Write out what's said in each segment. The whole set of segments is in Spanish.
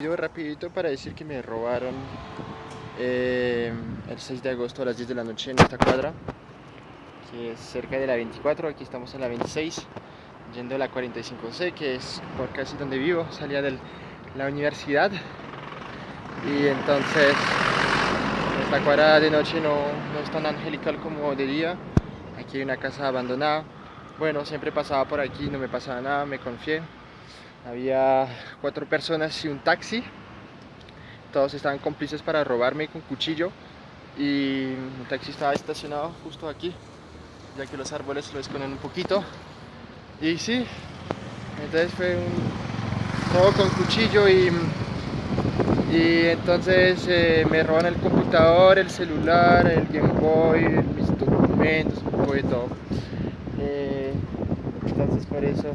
Video rapidito para decir que me robaron eh, el 6 de agosto a las 10 de la noche en esta cuadra que es cerca de la 24, aquí estamos en la 26 yendo a la 45C que es por casi donde vivo, salía de la universidad. Y entonces esta cuadra de noche no, no es tan angelical como de día. Aquí hay una casa abandonada. Bueno, siempre pasaba por aquí, no me pasaba nada, me confié había cuatro personas y un taxi. Todos estaban cómplices para robarme con cuchillo. Y el taxi estaba estacionado justo aquí, ya que los árboles lo esconden un poquito. Y sí, entonces fue un todo con cuchillo y, y entonces eh, me roban el computador, el celular, el Game Boy, mis documentos, un poco de todo. Eh, entonces por eso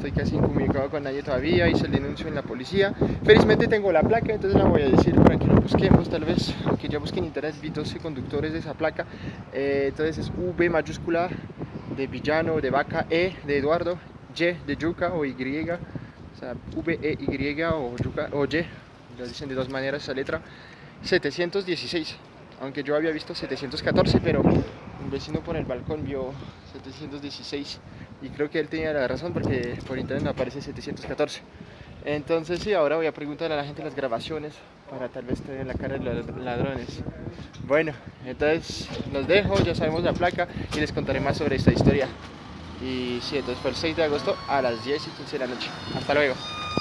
estoy casi incomunicado con nadie todavía, hice el denuncio en la policía. Felizmente tengo la placa, entonces la voy a decir para que lo busquemos tal vez, aunque ya busquen en internet, vi 12 conductores de esa placa. Eh, entonces es V mayúscula de villano, de vaca, E de Eduardo, Y de yuca o Y, o sea, V, E, Y o, yuca, o Y, lo dicen de dos maneras esa letra, 716, aunque yo había visto 714, pero un vecino por el balcón vio 716 y creo que él tenía la razón porque por internet aparece 714 entonces sí, ahora voy a preguntar a la gente las grabaciones para tal vez tener la cara de los ladrones. Bueno, entonces los dejo, ya sabemos la placa y les contaré más sobre esta historia. Y sí, entonces fue el 6 de agosto a las 10 y 15 de la noche. Hasta luego